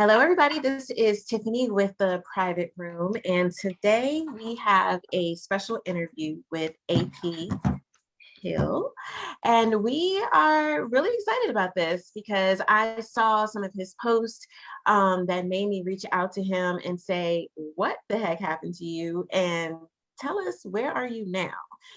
Hello, everybody. This is Tiffany with the Private Room, and today we have a special interview with AP Hill. And we are really excited about this because I saw some of his posts um, that made me reach out to him and say, what the heck happened to you? And tell us, where are you now?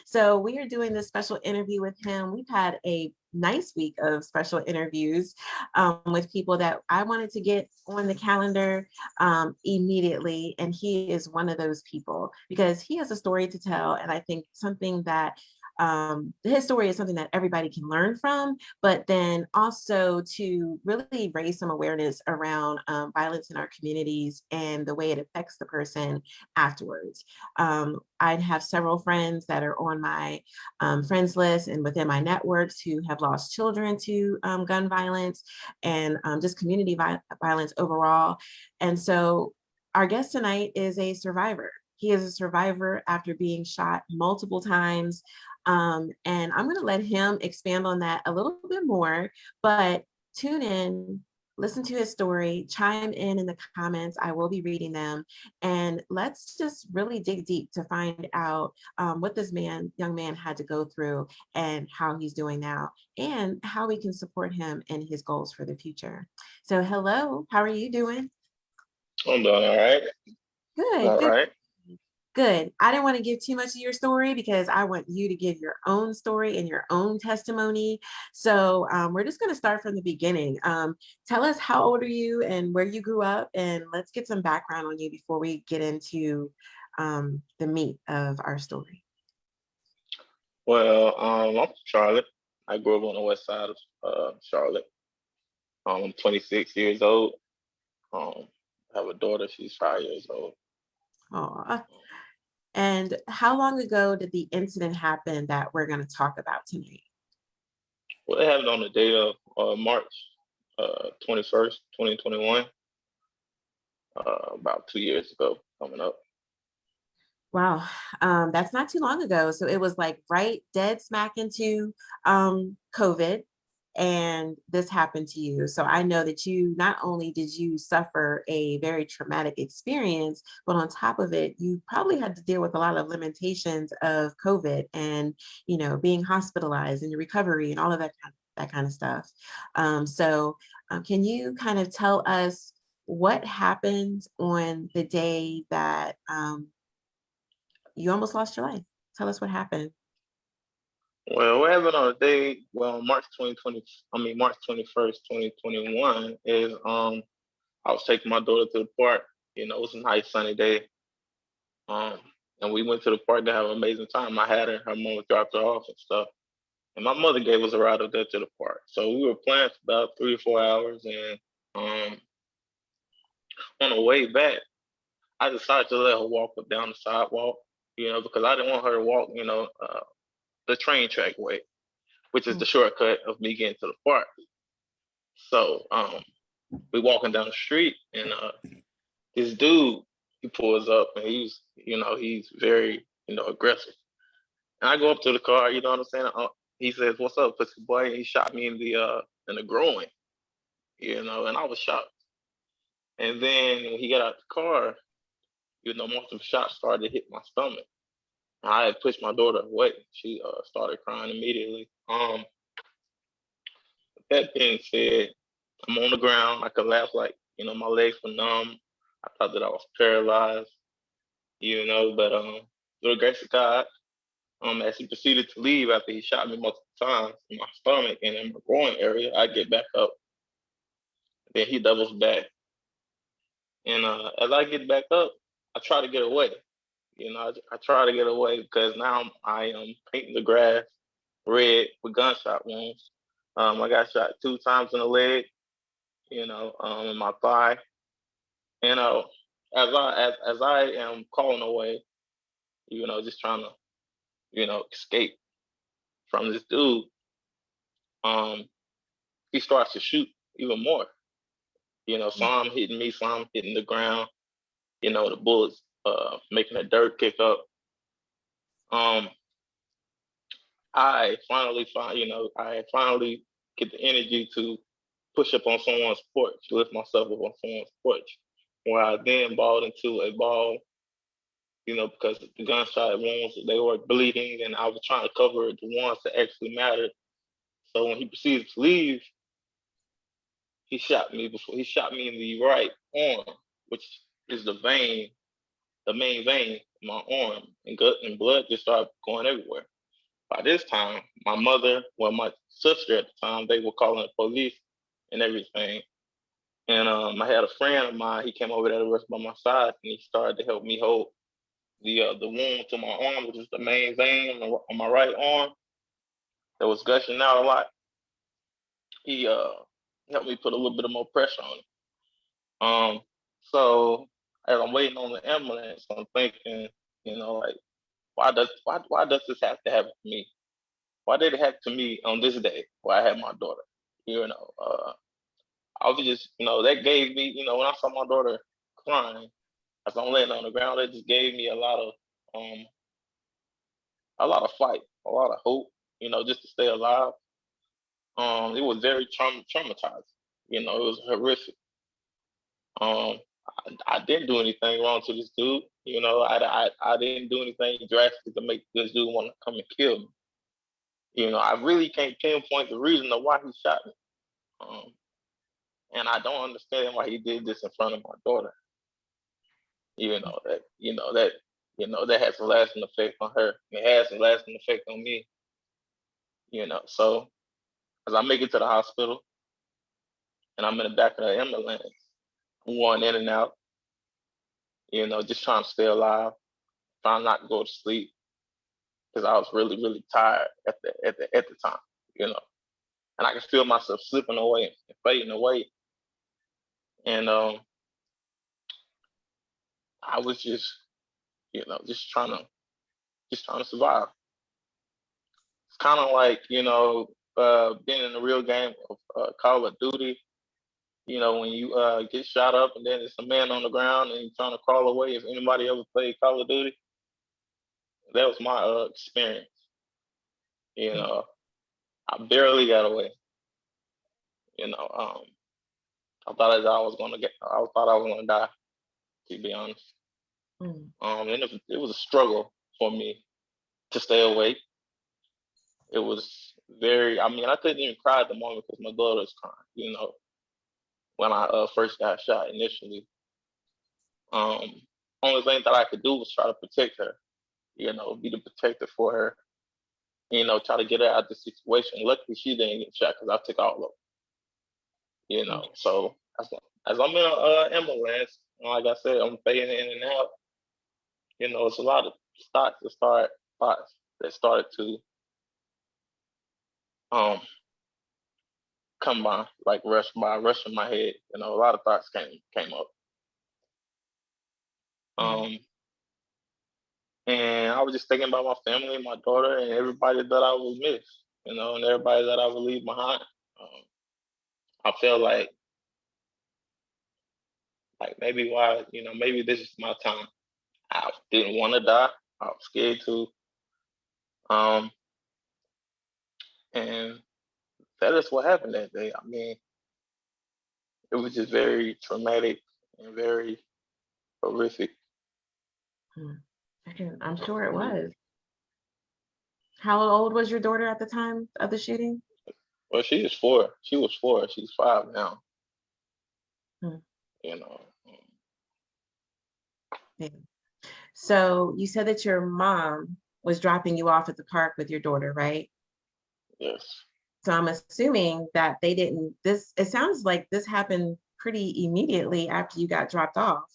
So we are doing this special interview with him. We've had a nice week of special interviews um, with people that I wanted to get on the calendar um, immediately. And he is one of those people because he has a story to tell. And I think something that um, his story is something that everybody can learn from, but then also to really raise some awareness around um, violence in our communities and the way it affects the person afterwards. Um, I have several friends that are on my um, friends list and within my networks who have lost children to um, gun violence and um, just community vi violence overall. And so our guest tonight is a survivor. He is a survivor after being shot multiple times um, and I'm going to let him expand on that a little bit more, but tune in, listen to his story, chime in in the comments. I will be reading them. And let's just really dig deep to find out um, what this man, young man had to go through and how he's doing now and how we can support him in his goals for the future. So hello, how are you doing? I'm doing all right. Good. All good. right. Good. I didn't want to give too much of your story because I want you to give your own story and your own testimony. So um, we're just going to start from the beginning. Um, tell us how old are you and where you grew up, and let's get some background on you before we get into um, the meat of our story. Well, um, I'm from Charlotte. I grew up on the west side of uh, Charlotte. Um, I'm 26 years old. Um, I have a daughter. She's five years old. Aw. And how long ago did the incident happen that we're going to talk about tonight? Well, it happened on the day of uh, March uh, 21st, 2021, uh, about two years ago coming up. Wow, um, that's not too long ago. So it was like right dead smack into um, COVID and this happened to you. So I know that you not only did you suffer a very traumatic experience, but on top of it, you probably had to deal with a lot of limitations of COVID and you know being hospitalized and your recovery and all of that kind of, that kind of stuff. Um, so um, can you kind of tell us what happened on the day that um, you almost lost your life? Tell us what happened. Well, what happened on the day, well, March 2020, I mean, March 21st, 2021 is um, I was taking my daughter to the park. You know, it was a nice sunny day. Um, and we went to the park to have an amazing time. I had her, her mom dropped her off and stuff. And my mother gave us a ride up there to the park. So we were playing for about three or four hours. And um, on the way back, I decided to let her walk down the sidewalk, you know, because I didn't want her to walk, you know, uh, the train track way, which is the shortcut of me getting to the park. So um, we walking down the street and uh, this dude, he pulls up and he's, you know, he's very, you know, aggressive. And I go up to the car, you know what I'm saying? Uh, he says, what's up, pussy boy? And he shot me in the, uh, in the groin, you know, and I was shocked. And then when he got out the car, you know, most of the shots started to hit my stomach. I had pushed my daughter away. She uh, started crying immediately. Um, that being said, I'm on the ground. I collapsed like, you know, my legs were numb. I thought that I was paralyzed, you know, but um, through the grace of God, um, as he proceeded to leave after he shot me multiple times in my stomach and in my groin area, I get back up. Then he doubles back. And uh, as I get back up, I try to get away. You know, I, I try to get away because now I'm, I am painting the grass red with gunshot wounds. Um, I got shot two times in the leg, you know, um, in my thigh. You know, as I as as I am calling away, you know, just trying to, you know, escape from this dude, um, he starts to shoot even more. You know, some hitting me, some hitting the ground. You know, the bullets uh, making a dirt kick up. Um, I finally find, you know, I finally get the energy to push up on someone's porch, lift myself up on someone's porch, where I then balled into a ball, you know, because the gunshot wounds they were bleeding, and I was trying to cover the ones that actually mattered. So when he proceeded to leave, he shot me before he shot me in the right arm, which is the vein, the main vein in my arm, and gut and blood just started going everywhere. By this time, my mother, well, my sister at the time, they were calling the police and everything. And um, I had a friend of mine. He came over there to rest by my side, and he started to help me hold the uh, the wound to my arm, which is the main vein on, on my right arm that was gushing out a lot. He uh, helped me put a little bit of more pressure on it. Um, so as I'm waiting on the ambulance, I'm thinking, you know, like, why does why why does this have to happen to me? Why did it happen to me on this day where I had my daughter? You know, uh, I was just, you know, that gave me, you know, when I saw my daughter crying as I'm laying on the ground, it just gave me a lot of um a lot of fight, a lot of hope, you know, just to stay alive. Um, it was very traum- traumatizing. You know, it was horrific. Um, I, I, didn't do anything wrong to this dude. You know, I, I, I didn't do anything drastic to make this dude want to come and kill me. You know, I really can't pinpoint the reason of why he shot me. Um, and I don't understand why he did this in front of my daughter. You know that you know that you know that has a lasting effect on her. It has a lasting effect on me. You know, so as I make it to the hospital, and I'm in the back of the ambulance, I'm in and out. You know, just trying to stay alive, trying not to go to sleep, because I was really, really tired at the at the at the time. You know, and I could feel myself slipping away and fading away. And um, I was just, you know, just trying to, just trying to survive. It's kind of like, you know, uh, being in the real game of uh, Call of Duty. You know, when you uh, get shot up and then there's a man on the ground and you're trying to crawl away. If anybody ever played Call of Duty, that was my uh, experience. You hmm. know, I barely got away. You know, um, I thought I was gonna get. I thought I was gonna die. To be honest, mm. um, and it, it was a struggle for me to stay awake. It was very. I mean, I couldn't even cry at the moment because my daughter was crying. You know, when I uh, first got shot initially, um, only thing that I could do was try to protect her. You know, be the protector for her. You know, try to get her out of the situation. Luckily, she didn't get shot because I took all of them. You know, so as, as I'm in an uh, ambulance, like I said, I'm fading in and out. You know, it's a lot of thoughts that start thoughts that started to um come by, like rush by, rush in my head. You know, a lot of thoughts came came up. Mm-hmm. Um, and I was just thinking about my family, my daughter, and everybody that I would miss. You know, and everybody that I would leave behind. Um, I felt like like maybe why, you know, maybe this is my time. I didn't want to die. I was scared to. Um, and that is what happened that day. I mean, it was just very traumatic and very horrific. Hmm. I can, I'm sure it was. How old was your daughter at the time of the shooting? Well, she is four. She was four. She's five now. Hmm. You know. Yeah. So you said that your mom was dropping you off at the park with your daughter, right? Yes. So I'm assuming that they didn't, this, it sounds like this happened pretty immediately after you got dropped off.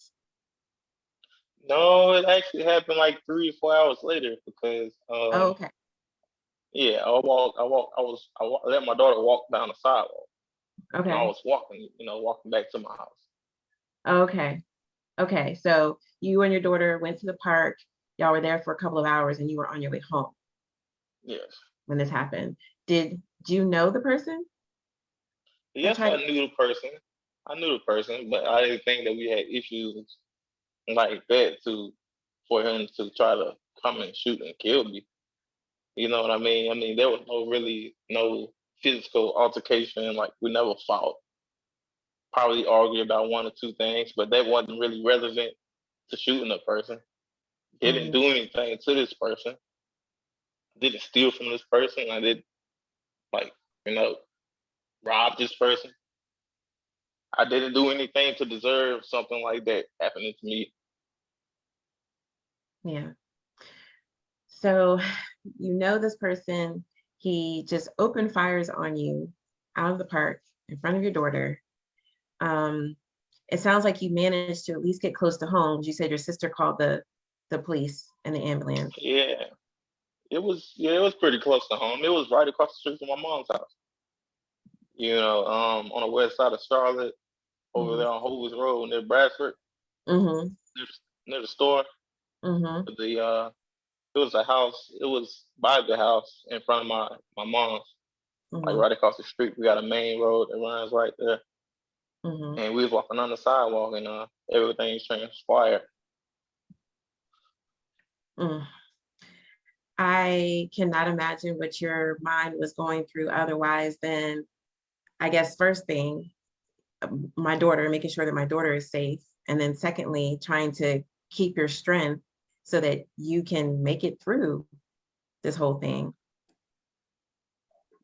No, it actually happened like three or four hours later because. Um, oh, okay. Yeah, I walked. I walked. I was. I walk, let my daughter walk down the sidewalk. Okay. I was walking. You know, walking back to my house. Okay. Okay. So you and your daughter went to the park. Y'all were there for a couple of hours, and you were on your way home. Yes. When this happened, did you know the person? Yes, I knew the person. I knew the person, but I didn't think that we had issues like that to for him to try to come and shoot and kill me. You know what I mean? I mean, there was no really no physical altercation. Like we never fought probably argue about one or two things, but that wasn't really relevant to shooting a person. Didn't Mhm. do anything to this person. Didn't steal from this person. I did like, you know, rob this person. I didn't do anything to deserve something like that happening to me. Yeah. So you know this person, he just opened fires on you out of the park in front of your daughter. Um, it sounds like you managed to at least get close to home. You said your sister called the the police and the ambulance. Yeah. It was yeah, it was pretty close to home. It was right across the street from my mom's house. You know, um, on the west side of Charlotte, over Mhm. there on Hovis Road near Bradford, Mm-hmm. near, the- near the store. Mm-hmm. The uh it was a house, it was by the house in front of my my mom's, like Mm-hmm. right across the street. We got a main road that runs right there. Mm-hmm. And we was walking on the sidewalk and uh everything transpired. Mm. I cannot imagine what your mind was going through otherwise than, I guess, first thing, um, my daughter, making sure that my daughter is safe. And then secondly, trying to keep your strength so that you can make it through this whole thing.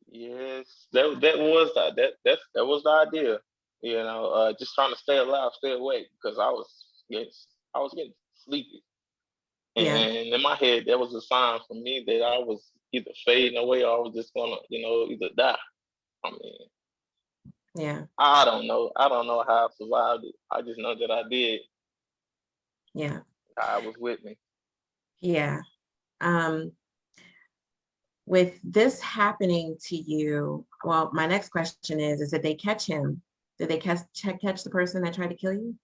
Yes, that that was the, that that that was the idea. You know, uh, just trying to stay alive, stay awake, because I was getting I was getting sleepy, Yeah. and in my head that was a sign for me that I was either fading away or I was just gonna, you know, either die. I mean, Yeah, I don't know. I don't know how I survived it. I just know that I did. yeah, God was with me. yeah. Um, with this happening to you, well, my next question is, is did they catch him? Did they catch, catch the person that tried to kill you?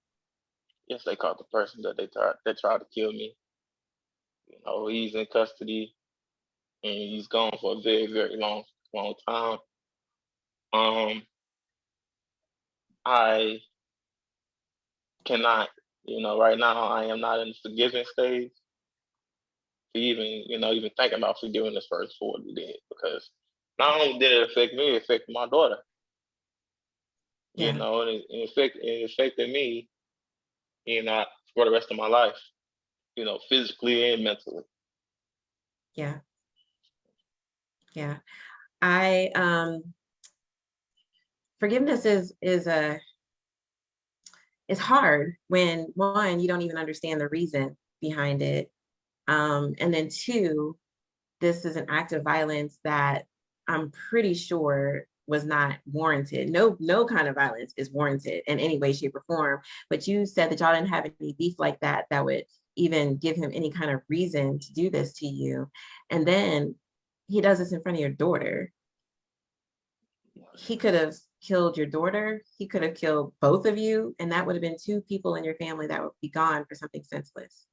Yes, they caught the person that they tried that tried to kill me. You know, he's in custody and he's gone for a very, very long, long time. Um, I cannot, you know, right now I am not in the forgiving stage to even, you know, even think about forgiving this person for what he did because not only did it affect me, it affected my daughter. Yeah. You know, and it, it affected it affected me, you know, for the rest of my life, you know, physically and mentally. Yeah. Yeah. I um forgiveness is is a it's hard when one, you don't even understand the reason behind it. Um, and then two, this is an act of violence that I'm pretty sure was not warranted. No, no kind of violence is warranted in any way, shape, or form. But you said that y'all didn't have any beef like that that would even give him any kind of reason to do this to you. And then he does this in front of your daughter. He could have killed your daughter. He could have killed both of you. And that would have been two people in your family that would be gone for something senseless.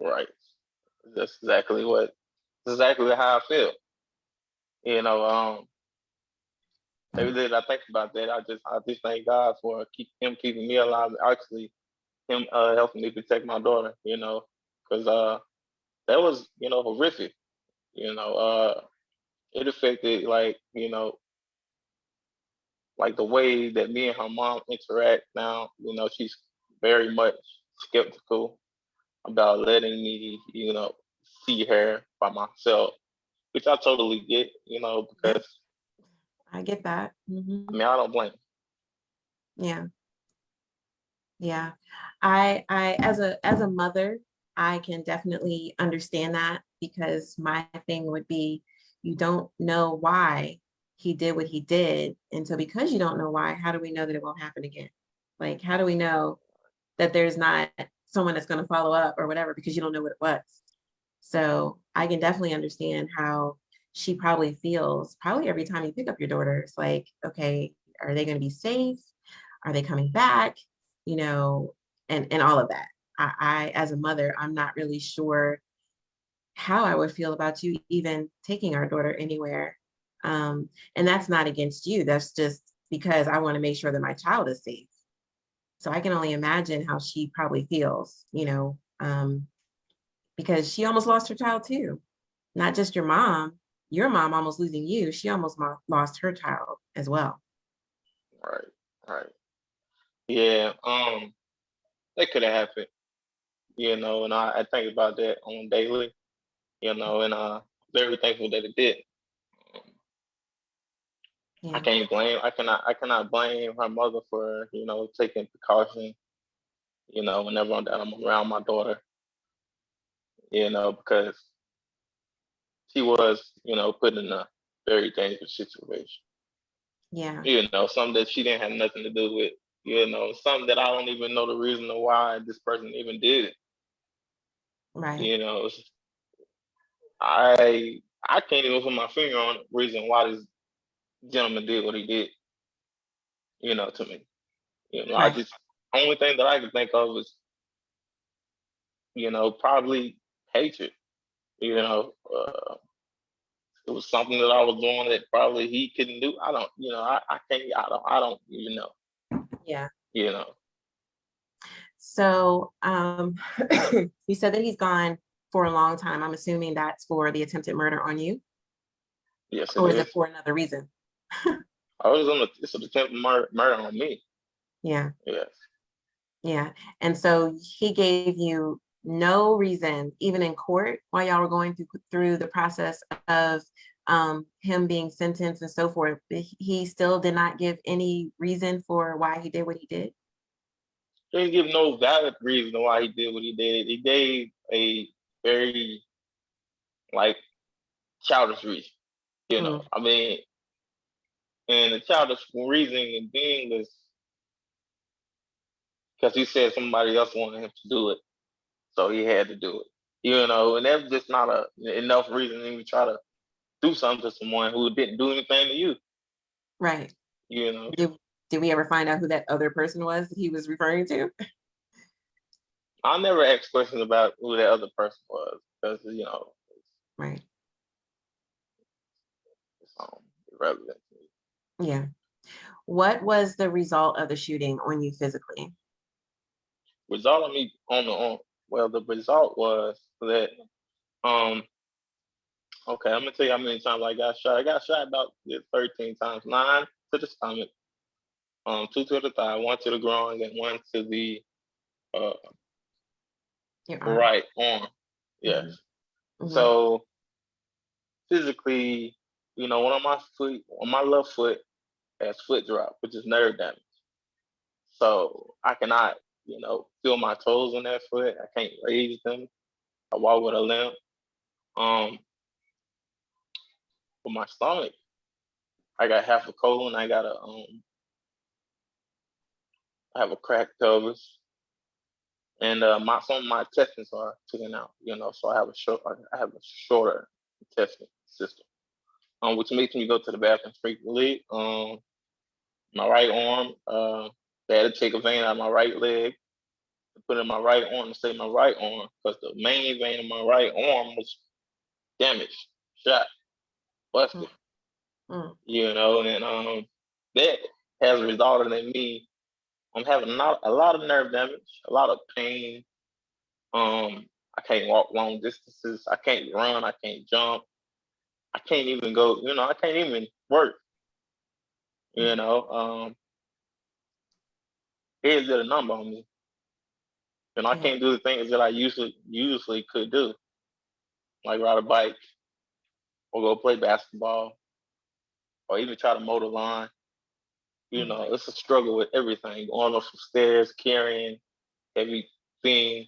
Right. That's exactly what that's exactly how I feel. You know, um every day that I think about that, I just I just thank God for keep him keeping me alive, actually him uh helping me protect my daughter, you know, because uh that was, you know, horrific. You know, uh it affected like, you know, like the way that me and her mom interact now, you know, she's very much skeptical about letting me, you know, see her by myself, which I totally get, you know, because I get that. Mhm. I mean I don't blame. Yeah. Yeah. I I as a as a mother, I can definitely understand that because my thing would be you don't know why he did what he did. And so because you don't know why, how do we know that it won't happen again? Like how do we know that there's not someone that's going to follow up or whatever because you don't know what it was. So I can definitely understand how she probably feels probably every time you pick up your daughter. It's like, okay, are they going to be safe? Are they coming back? You know, and and all of that. I, I as a mother, I'm not really sure how I would feel about you even taking our daughter anywhere. Um, and that's not against you. That's just because I want to make sure that my child is safe. So I can only imagine how she probably feels, you know, um, because she almost lost her child too. Not just your mom, your mom almost losing you. She almost lost her child as well. Right, right. Yeah, um, that could have happened, you know, and I, I think about that on daily, you know, and uh, very thankful that it did. I Yeah, can't blame, I cannot, I cannot blame her mother for, you know, taking precaution, you know, whenever I'm, I'm around my daughter, you know, because she was, you know, put in a very dangerous situation. yeah, you know, something that she didn't have nothing to do with, you know, something that I don't even know the reason why this person even did it. right, You know, I I can't even put my finger on the reason why this gentleman did what he did. You know, to me, you know, I just only thing that I can think of is, you know, probably hatred. You know, uh, it was something that I was doing that probably he couldn't do. I don't, you know, I, I can't, I don't, I don't even know. Yeah. You know, So, um, you said that he's gone for a long time. I'm assuming that's for the attempted murder on you, yes, or is is. it for another reason? I was on the, it's an attempt murder, murder on me. Yeah, Yes. yeah. And so he gave you no reason, even in court, while y'all were going through, through the process of um, him being sentenced and so forth. He he still did not give any reason for why he did what he did. He didn't give no valid reason why he did what he did. He gave a very like childish reason. You know, I mean, and the childish reasoning being was because he said somebody else wanted him to do it, so he had to do it. You know, and that's just not a enough reason to even try to do something to someone who didn't do anything to you. Right. You know, Did, did we ever find out who that other person was that he was referring to? I never asked questions about who that other person was because you know Right. it's um, irrelevant. Yeah. What was the result of the shooting on you physically? result of me on the on well the result was that um okay i'm gonna tell you how many times i got shot. I got shot about 13 times. Nine to the stomach um two to the thigh one to the groin and one to the uh arm. right arm. Yes. Mhm. so physically you know one of my foot on my left foot has foot drop which is nerve damage. So i cannot you know feel my toes on that foot. I can't raise them. I walk with a limp. Um for my stomach. I got half a colon. I got a um. I have a cracked pelvis, and uh, my some of my intestines are taken out. You know, so I have a short. I have a shorter intestine system, um, which makes me go to the bathroom frequently. Um, my right arm. Uh, they had to take a vein out of my right leg put in my right arm to save my right arm because the main vein in my right arm was damaged, shot, busted. Mm. you know, and um, that has resulted in me. I'm having a lot, a lot of nerve damage, a lot of pain. Um, I can't walk long distances. I can't run. I can't jump. I can't even go. You know, I can't even work. You know, um, did a number on me, and I can't do the things that I usually usually could do, like ride a bike, or go play basketball, or even try to mow the lawn. You Mhm. know, it's a struggle with everything. Going up some stairs, carrying everything.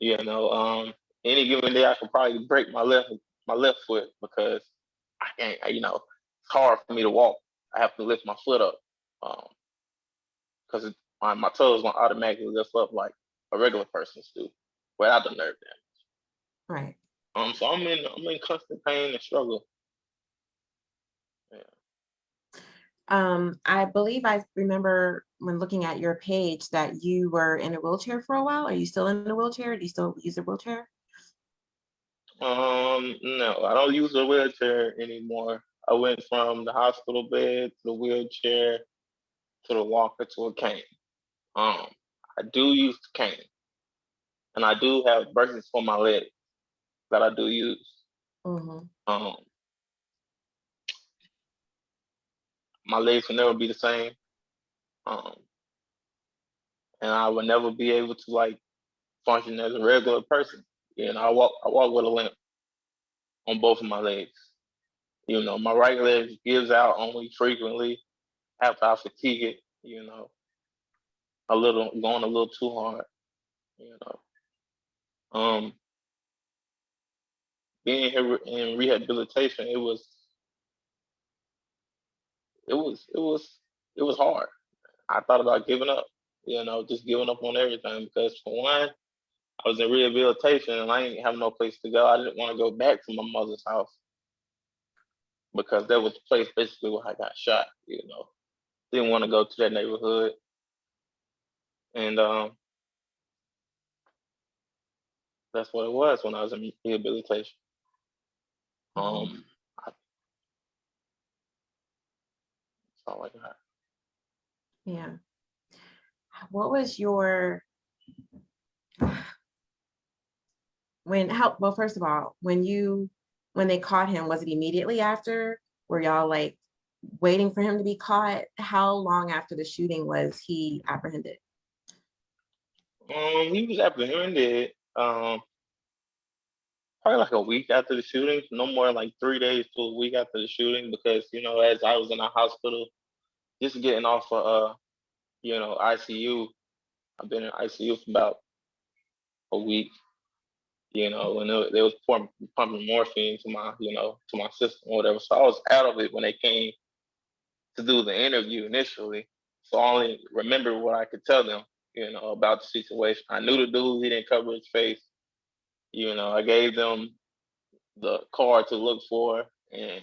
You know, um, any given day I could probably break my left my left foot because I can't. You know, it's hard for me to walk. I have to lift my foot up because my my toes won't automatically lift up like a regular person's do without the nerve damage. Right. Um, so I'm in I'm in constant pain and struggle. Um, I believe I remember when looking at your page that you were in a wheelchair for a while. Are you still in a wheelchair? Do you still use a wheelchair? Um, no, I don't use a wheelchair anymore. I went from the hospital bed to the wheelchair to the walker to a cane. Um, I do use the cane, and I do have braces for my legs that I do use. Mhm. Um, my legs will never be the same. Um, and I will never be able to like function as a regular person. You know, I walk I walk with a limp on both of my legs. You know, my right leg gives out only frequently after I fatigue it. You know, a little going a little too hard. You know, um, being here in rehabilitation, it was, it was, it was, it was hard. I thought about giving up. You know, just giving up on everything because for one, I was in rehabilitation and I didn't have no place to go. I didn't want to go back to my mother's house because that was the place basically where I got shot. You know, didn't want to go to that neighborhood, and um, that's what it was when I was in rehabilitation. Um, I, that's all I got. Yeah. What was your when how well first of all when you when they caught him was it immediately after were y'all like waiting for him to be caught how long after the shooting was he apprehended Um, he was apprehended um probably like a week after the shooting, no more like three days to a week after the shooting, because you know, as I was in the hospital, just getting off of uh, you know, ICU. I've been in ICU for about a week, you know, and they, they was pumping, pumping morphine to my, you know, to my system or whatever. So I was out of it when they came to do the interview initially. So I only remember what I could tell them, you know, about the situation. I knew the dude, he didn't cover his face. You know, I gave them the card to look for and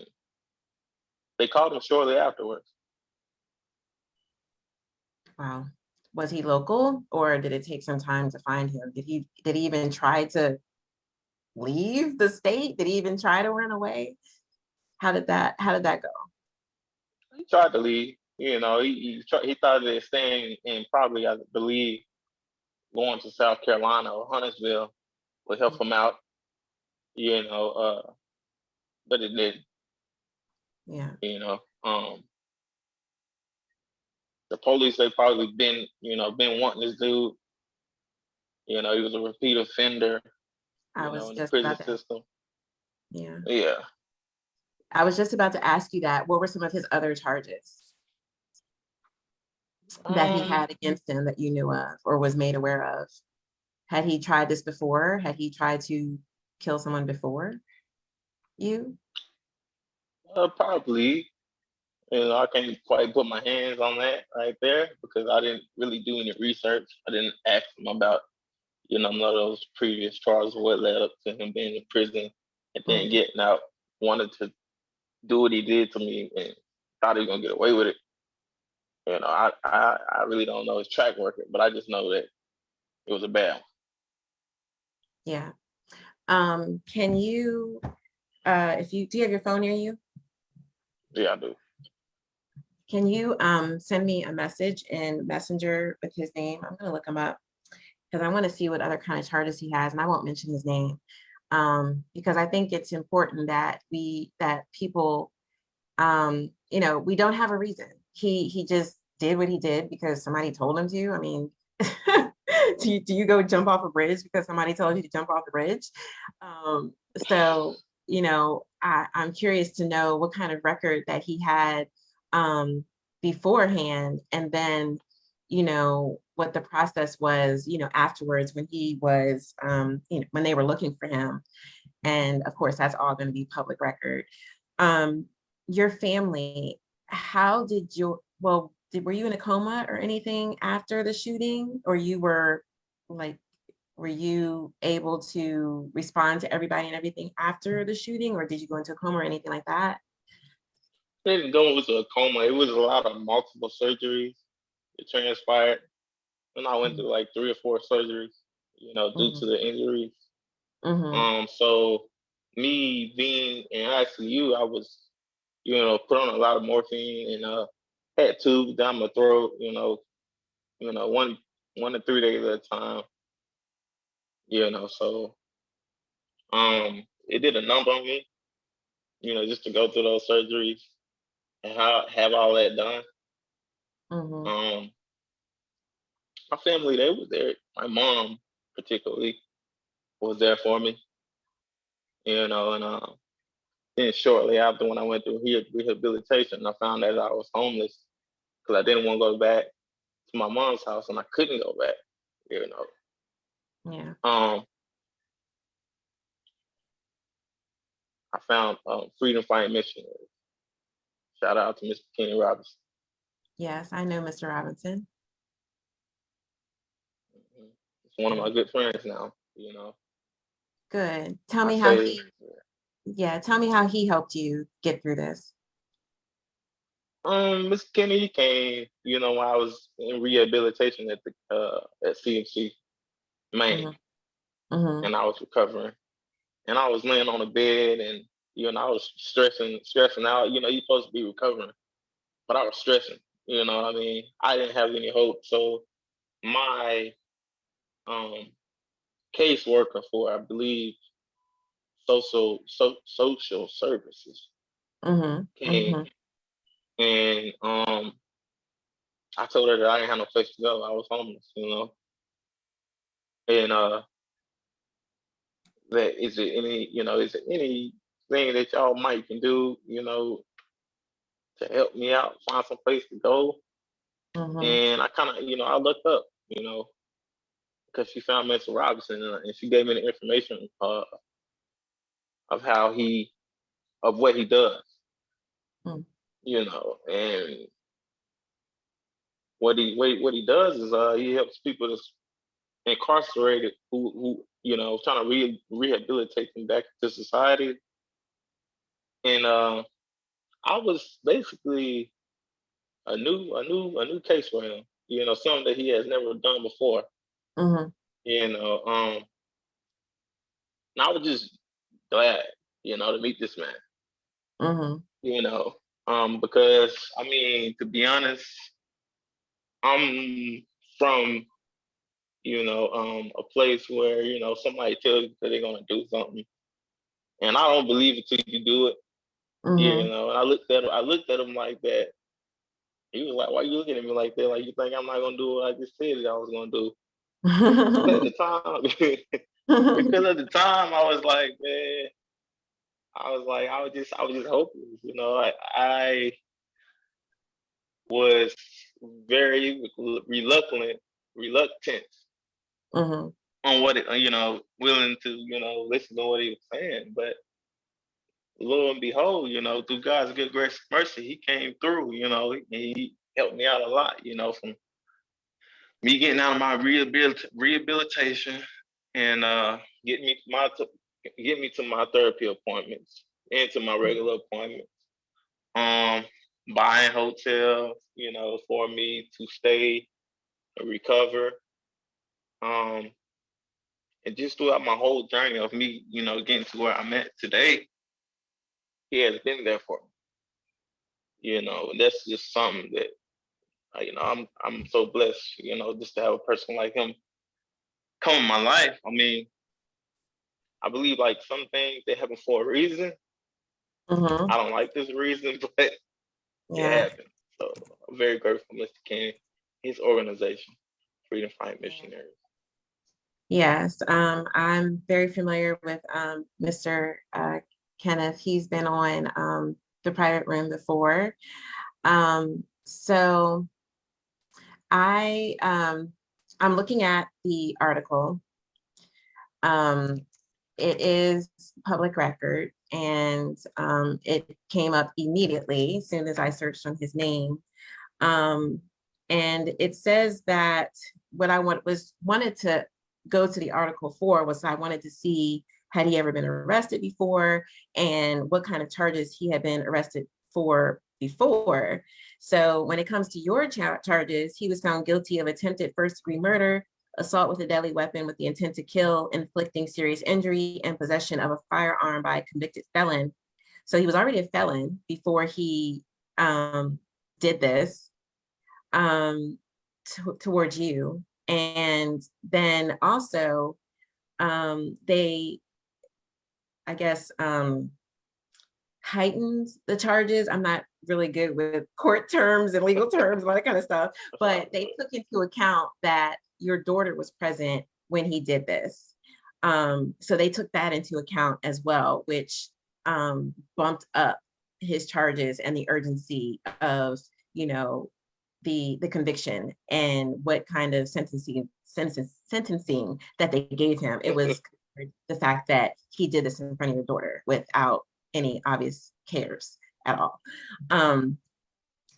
they called him shortly afterwards. wow. Was he local or did it take some time to find him? Did he did he even try to leave the state? Did he even try to run away? How did that how did that go? He tried to leave, you know, he he, he thought that staying in probably, I believe, going to South Carolina or Huntersville would help him out, you know, uh, but it didn't. yeah you know. Um the police they probably been, you know, been wanting this dude. You know, he was a repeat offender, i was know, in the just prison about system. yeah Yeah. I was just about to ask you that. What were some of his other charges that he Um, had against him that you knew of or was made aware of? Had he tried this before? Had he tried to kill someone before you? uh, probably. You know, I can't quite put my hands on that right there because I didn't really do any research. I didn't ask him about, you know, none of those previous charges, what led up to him being in prison and then Mhm. getting out, wanted to do what he did to me and thought he was gonna get away with it. You know, I, I, I really don't know his track record, but I just know that it was a bad one. Yeah. Um, can you, uh, if you, do you have your phone near you? Yeah, I do. Can you um send me a message in Messenger with his name? I'm gonna look him up. Because I want to see what other kind of charges he has, and I won't mention his name. Um, because I think it's important that we that people um, you know, we don't have a reason. He he just did what he did because somebody told him to. I mean, do you, do you go jump off a bridge because somebody told you to jump off the bridge? Um, so, you know, I, I'm curious to know what kind of record that he had um, beforehand, and then, you know, what the process was, you know, afterwards when he was, um, you know, when they were looking for him. And of course, that's all going to be public record. Um, your family, how did your, well, did, were you in a coma or anything after the shooting? Or you were like, were you able to respond to everybody and everything after the shooting? Or did you go into a coma or anything like that? It didn't go into a coma. It was a lot of multiple surgeries. It transpired. And I went through like three or four surgeries, you know, due Mhm. to the injuries. Mhm. Um, so me being in ICU, I was, you know, put on a lot of morphine and uh had tubes down my throat, you know, you know, one one to three days at a time. You know, so um it did a number on me, you know, just to go through those surgeries and how have all that done. Mhm. Um my family, they was there. My mom, particularly, was there for me. You know, and uh, then shortly after, when I went through re- rehabilitation, I found that I was homeless because I didn't want to go back to my mom's house, and I couldn't go back. You know, Yeah. um, I found um, Freedom Fighting Missionaries. Shout out to Mr. Kenny Robinson. Yes, I know Mr. Robinson. It's one of my good friends now. You know, Good. Tell I me how say- he, yeah, tell me how he helped you get through this. Um, Mr. Kenny came, you know, when I was in rehabilitation at the uh at CMC Main, Mhm. hmm and I was recovering, and I was laying on the bed, and you know, I was stressing, stressing out. You know, you're supposed to be recovering, but I was stressing. You know what I mean? I didn't have any hope, so my um caseworker for, I believe, social so, social services hmm came hmm and um I told her that I didn't have no place to go. I was homeless, you know. And uh that is it any, you know, is there anything that y'all might can do, you know, to help me out, find some place to go? hmm And I kind of, you know, I looked up, you know, because she found Mr. Robinson uh, and she gave me the information uh of how he of what he does. Mm. You know, and what he what, he- what he does is uh he helps people that's incarcerated who who you know trying to re- rehabilitate them back to society. And uh i was basically a new a new a new case for him you know something that he has never done before. Hmm you know um and i was just glad you know to meet this man. Hmm you know um because i mean to be honest i'm from you know um a place where you know somebody tells you that they're going to do something and i don't believe it till you do it. Hmm you know and i looked at him i looked at him like that. He was like why you looking at me like that? Like you think i'm not going to do what i just said that i was going to do at the time because at the time i was like man i was like i was just i was just hopeless you know i i was very reluctant reluctant hmm on what it, you know, willing to, you know, listen to what he was saying. But lo and behold, you know, through God's good grace and mercy, he came through, you know, he, he helped me out a lot, you know, from me getting out of my rehabilit- rehabilitation and uh getting me to my get me to my therapy appointments and to my regular appointments. Um buying hotels, you know, for me to stay and recover. Um and just throughout my whole journey of me, you know, getting to where I'm at today, he has been there for me. You know, and that's just something that, you know, I'm I'm so blessed, you know, just to have a person like him come in my life. I mean, I believe like some things they happen for a reason. hmm I don't like this reason, but it Yeah. happened. So I'm very grateful, Mr. King, his organization, Freedom Fight Missionaries. Yes, um, I'm very familiar with um, Mr. uh, Kenneth. He's been on um, the private room before. Um, so I um, I'm looking at the article. Um, it is public record and um, it came up immediately as soon as I searched on his name. Um, and it says that what I want was wanted to go to the article for was I wanted to see had he ever been arrested before and what kind of charges he had been arrested for before. So when it comes to your charges, he was found guilty of attempted first degree murder, assault with a deadly weapon with the intent to kill, inflicting serious injury, and possession of a firearm by a convicted felon. So he was already a felon before he um, did this um, towards you. And then also, um, they, I guess, um, heightens the charges. I'm not really good with court terms and legal terms, and all that kind of stuff. But they took into account that your daughter was present when he did this. Um, so they took that into account as well, which um, bumped up his charges and the urgency of, you know, the the conviction and what kind of sentencing sentence, sentencing that they gave him. It was the fact that he did this in front of your daughter without any obvious cares at all. Um,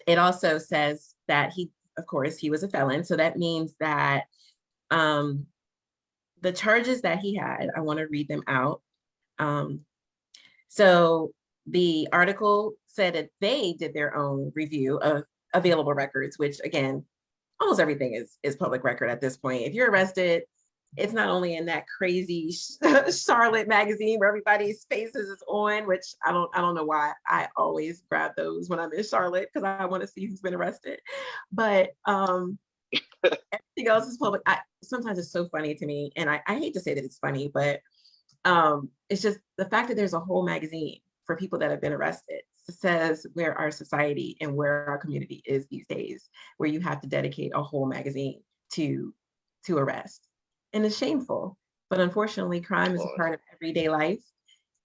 it also says that he, of course, he was a felon. So that means that um, the charges that he had, I want to read them out. Um, so the article said that they did their own review of available records, which again, almost everything is is public record at this point. If you're arrested, it's not only in that crazy Charlotte magazine where everybody's faces is on, which I don't I don't know why I always grab those when I'm in Charlotte because I want to see who's been arrested. But um everything else is public. I, sometimes it's so funny to me, and I, I hate to say that it's funny, but um it's just the fact that there's a whole magazine for people that have been arrested says where our society and where our community is these days, where you have to dedicate a whole magazine to to arrest and it's shameful. But unfortunately, crime is a part of everyday life.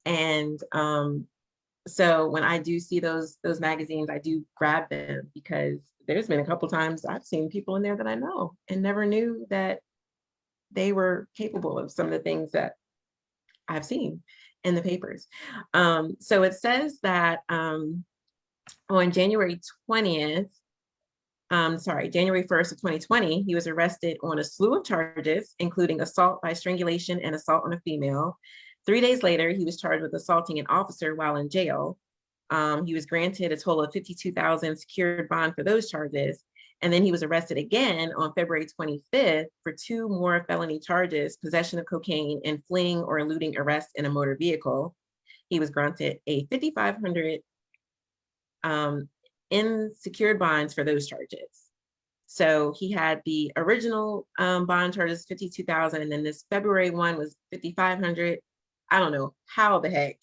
And um, so when I do see those those magazines, I do grab them because there's been a couple times I've seen people in there that I know and never knew that they were capable of some of the things that I've seen in the papers. Um, so it says that um, on January 20th, um, sorry, January 1st of 2020, he was arrested on a slew of charges, including assault by strangulation and assault on a female. Three days later, he was charged with assaulting an officer while in jail. Um, he was granted a total of 52,000 secured bond for those charges. And then he was arrested again on February 25th for two more felony charges, possession of cocaine and fleeing or eluding arrest in a motor vehicle. He was granted a 5,500 um, in secured bonds for those charges. So he had the original um, bond charges 52,000 and then this February one was 5,500. I don't know how the heck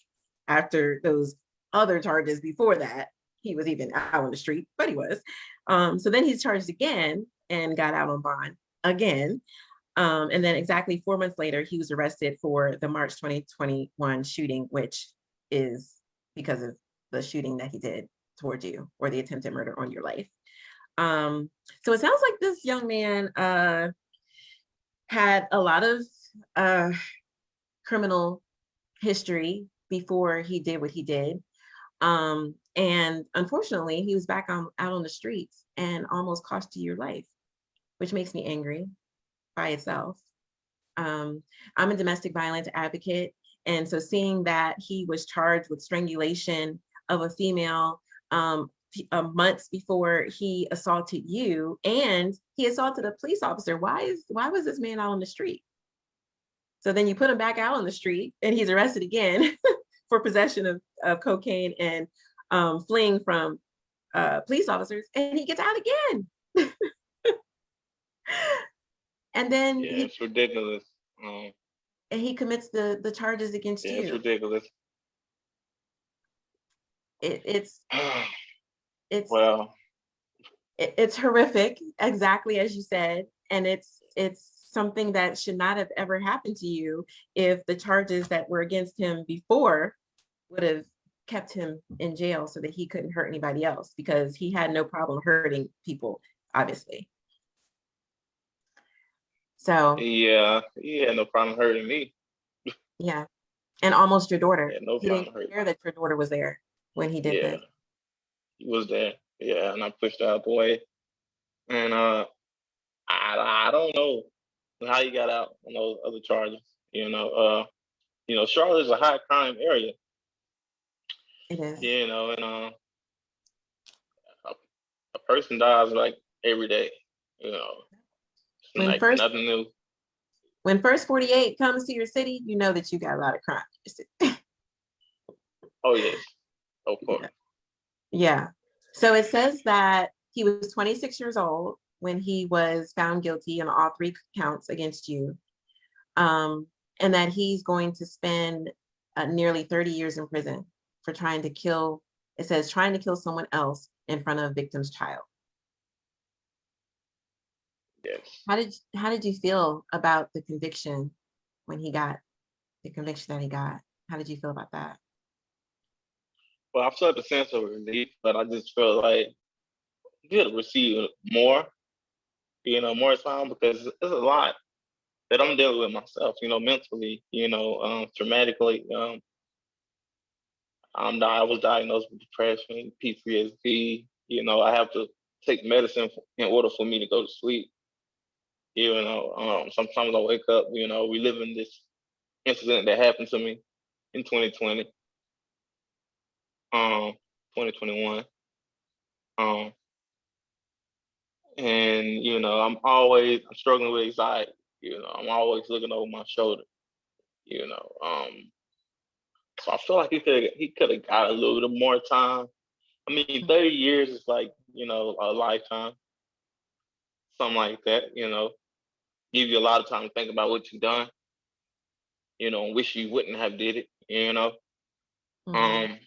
after those other charges before that, he was even out on the street, but he was. Um, so then he's charged again and got out on bond again. Um, and then exactly four months later, he was arrested for the March 2021 shooting, which is because of the shooting that he did towards you or the attempted murder on your life. Um, so it sounds like this young man uh, had a lot of uh, criminal history before he did what he did. Um, and unfortunately, he was back on out on the streets and almost cost you your life, which makes me angry by itself. Um, I'm a domestic violence advocate. And so seeing that he was charged with strangulation of a female um, uh, months before he assaulted you and he assaulted a police officer. Why is why was this man out on the street? So then you put him back out on the street and he's arrested again for possession of, of cocaine and um, fleeing from uh, police officers and he gets out again. and then yeah, he, it's ridiculous. Um, and he commits the the charges against yeah, you. it's ridiculous. It, it's it's well, it- it's horrific, exactly as you said, and it's it's something that should not have ever happened to you if the charges that were against him before would have kept him in jail so that he couldn't hurt anybody else because he had no problem hurting people, obviously. So, yeah, he had no problem hurting me. yeah, and almost your daughter. Had no He didn't care that your daughter was there when he did yeah, this. he was there. Yeah, and I pushed her out the way. And uh, I I don't know how he got out on those other charges. You know, uh, you know, Charlotte's a high crime area. It is. You know, and uh, a, a person dies like every day. You know, When like first- nothing new. When first 48 comes to your city, you know that you got a lot of crime. in your city. Oh yes, of course. Yeah. So it says that he was 26 years old when he was found guilty on all three counts against you. Um, and that he's going to spend uh, nearly 30 years in prison. for trying to kill, it says trying to kill someone else in front of a victim's child. Yes. How did, how did you feel about the conviction when he got, the conviction that he got? How did you feel about that? Well, I felt a sense of relief, but I just felt like you could receive more, you know, more time because it's a lot that I'm dealing with myself, you know, mentally, you know, um, traumatically. Um, I'm di- I was diagnosed with depression, PTSD. You know, I have to take medicine in order for me to go to sleep. You know, um, sometimes I wake up, you know, reliving this incident that happened to me in 2020, um, 2021. Um, and you know, I'm always I'm struggling with anxiety. You know, I'm always looking over my shoulder. You know, um, so I feel like he could he could have got a little bit more time. I mean, 30 years is like you know a lifetime, something like that. You know, give you a lot of time to think about what you've done. You know, wish you wouldn't have did it. You know, Mhm. um,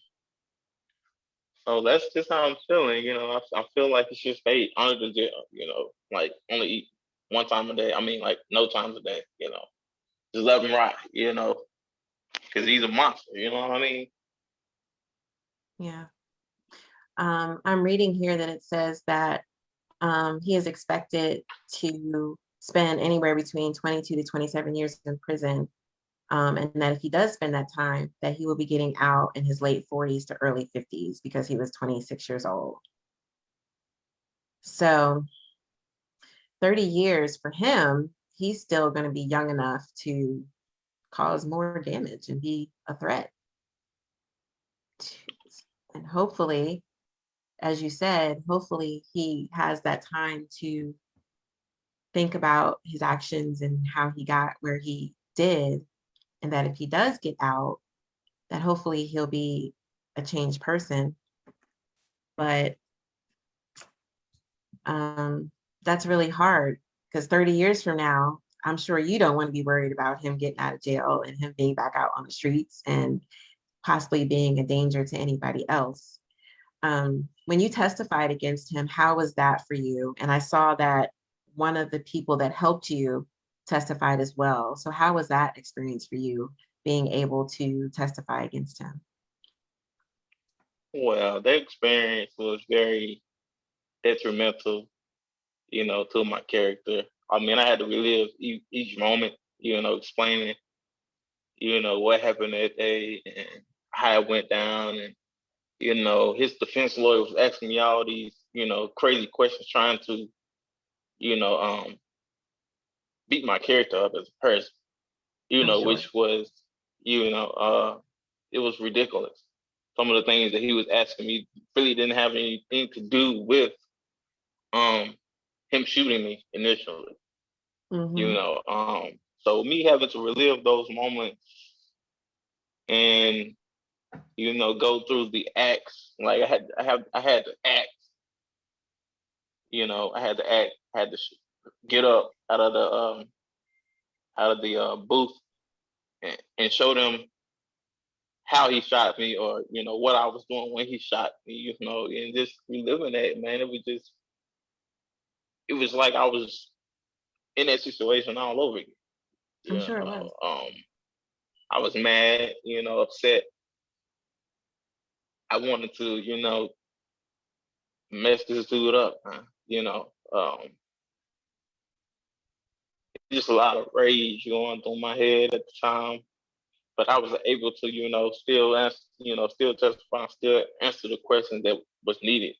so that's just how I'm feeling. You know, I, I feel like it's just stay under the jail. You know, like only eat one time a day. I mean, like no times a day. You know, just let him rot. You know, because he's a monster. You know what I mean? Yeah. Um, I'm reading here that it says that um, he is expected to spend anywhere between 22 to 27 years in prison. Um, and that if he does spend that time, that he will be getting out in his late 40s to early 50s because he was 26 years old. So 30 years for him, he's still going to be young enough to cause more damage and be a threat. And hopefully, as you said, hopefully he has that time to think about his actions and how he got where he did. And that if he does get out, that hopefully he'll be a changed person. But um, that's really hard because 30 years from now, I'm sure you don't want to be worried about him getting out of jail and him being back out on the streets and possibly being a danger to anybody else. Um, when you testified against him, how was that for you? And I saw that one of the people that helped you testified as well. So how was that experience for you, being able to testify against him? Well, that experience was very detrimental, you know, to my character. I mean, I had to relive each, moment, you know, explaining, you know, what happened that day and how it went down. And, you know, his defense lawyer was asking me all these, you know, crazy questions, trying to, you know, um, beat my character up as a person, you know, sure. which was, you know, uh, it was ridiculous. Some of the things that he was asking me really didn't have anything to do with um him shooting me initially. You Mhm. know, um, so me having to relive those moments and you know go through the acts, like I had, I have, I had to act. You know, I had to act, had to get up out of the um out of the uh, booth and, and show them how he shot me or you know what I was doing when he shot me, you know, and just reliving that, man, it was just it was like I was in that situation all over again. I'm sure it know, was. um, I was mad, you know, upset. I wanted to, you know, mess this dude up, man. You know, um, just a lot of rage going through my head at the time. But I was able to, you know, still answer, you know, still testify, still answer the question that was needed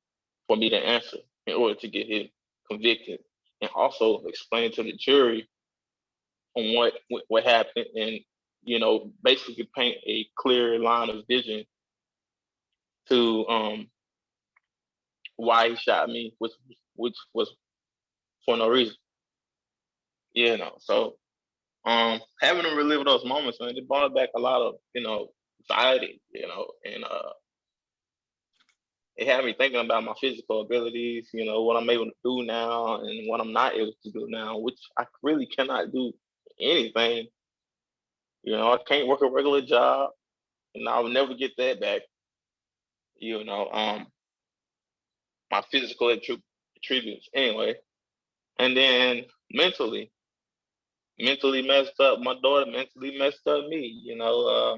for me to answer in order to get him convicted, and also explain to the jury on what what, happened, and you know, basically paint a clear line of vision to um why he shot me, which which was for no reason. You know, so um having to relive those moments, man, it brought back a lot of, you know, anxiety, you know, and uh it had me thinking about my physical abilities, you know, what I'm able to do now and what I'm not able to do now, which I really cannot do anything. You know, I can't work a regular job and I'll never get that back. you know, um, my physical attributes anyway. And then mentally, mentally messed up. My daughter mentally messed up me. You know, uh,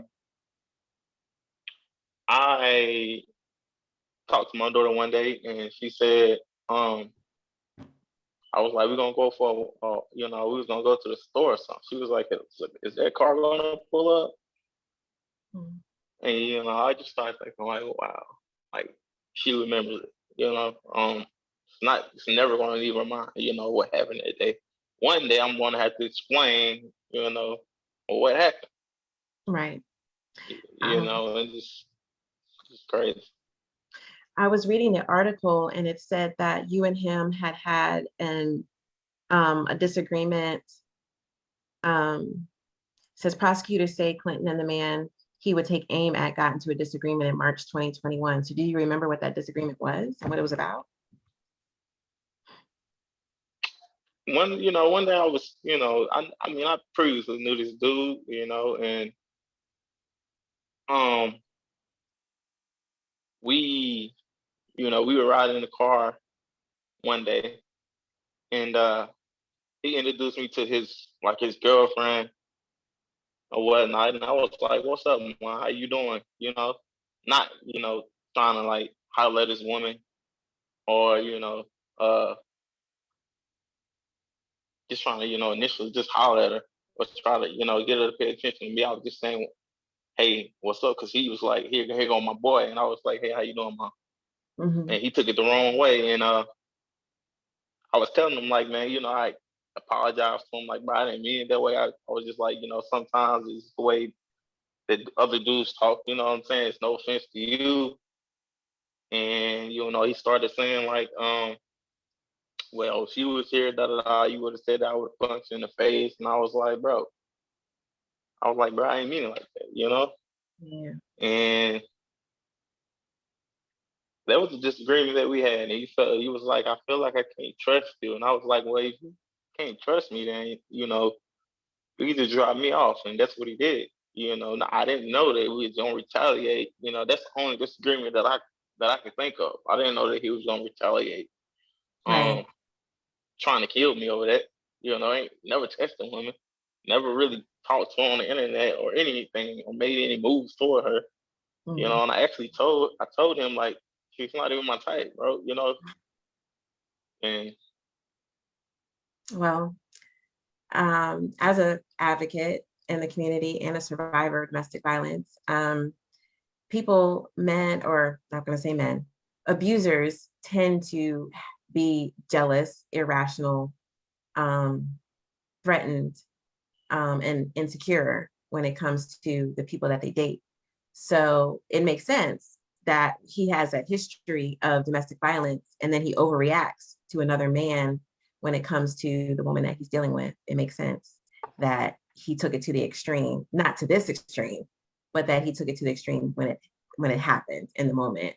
I talked to my daughter one day, and she said, um, I was like, we're gonna go for, uh, you know, we was gonna go to the store or something. She was like, is, that car gonna pull up? Mm. And you know, I just started thinking like, wow, like she remembers it. You know, um, it's not, it's never gonna leave her mind. You know what happened that day. One day I'm gonna have to explain, you know, what happened. Right. You Um, know, and just, just crazy. I was reading the article and it said that you and him had had an um, a disagreement. Um, says prosecutors say Clinton and the man he would take aim at got into a disagreement in March 2021. So do you remember what that disagreement was and what it was about? One you know one day I was you know I I mean I previously knew this dude you know and um we you know we were riding in the car one day and uh he introduced me to his like his girlfriend or whatnot. And I was like what's up man how you doing? You know not you know trying to like holler at this woman or you know uh just trying to, you know, initially just holler at her or try to, you know, get her to pay attention to me. I was just saying, hey, what's up? Because he was like, here, here go my boy. And I was like, hey, how you doing, mom? Mhm. And he took it the wrong way. And uh, I was telling him, like, man, you know, I apologize to him. Like, but I didn't mean it that way. I, I was just like, you know, sometimes it's the way that other dudes talk, you know what I'm saying? It's no offense to you. And, you know, he started saying, like, um, well, she was here, da da da, you would have said that I would have punched in the face. And I was like, bro, I was like, bro, I ain't mean it like that, you know? Yeah. And that was a disagreement that we had. And he felt he was like, I feel like I can't trust you. And I was like, well, if you can't trust me, then you know, you either drop me off. And that's what he did. You know, Now, I didn't know that we was gonna retaliate. You know, that's the only disagreement that I that I could think of. I didn't know that he was gonna retaliate. Right. Um trying to kill me over that. You know, I ain't never tested women, never really talked to her on the internet or anything or made any moves toward her. You Mhm. know, and I actually told I told him like she's not even my type, bro. You know, and Well, um, as a advocate in the community and a survivor of domestic violence, um, people, men, or not gonna say men, abusers tend to be jealous, irrational, um, threatened, um, and insecure when it comes to the people that they date. So it makes sense that he has that history of domestic violence and then he overreacts to another man when it comes to the woman that he's dealing with. It makes sense that he took it to the extreme, not to this extreme, but that he took it to the extreme when it when it happened in the moment.